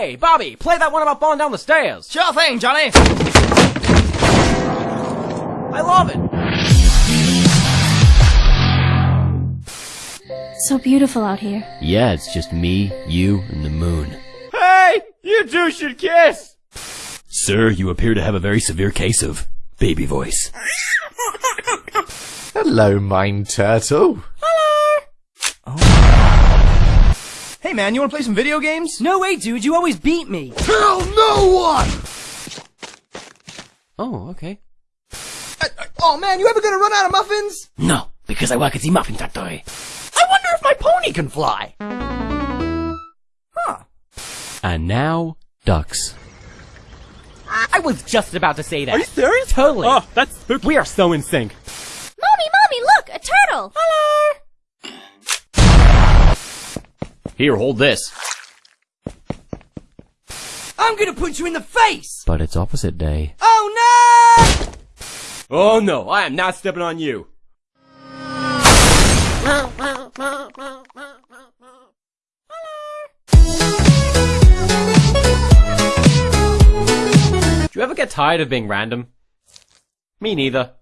Hey, Bobby, play that one about falling down the stairs. Sure thing, Johnny. I love it. So beautiful out here. Yeah, it's just me, you, and the moon. Hey, you two should kiss. Sir, you appear to have a very severe case of baby voice. Hello, Mine Turtle. Hey man, you wanna play some video games? No way, dude. You always beat me. Tell no one! Oh, okay. Uh, oh man, you ever gonna run out of muffins? No, because I work at the muffin factory. I wonder if my pony can fly. Huh. And now, ducks. I was just about to say that. Are you serious? Totally. Oh, that's spooky. We are so in sync. Mommy, mommy, look, a turtle. Here, hold this. I'm gonna punch you in the face! But it's opposite day. Oh no! Oh no, I am not stepping on you. Do you ever get tired of being random? Me neither.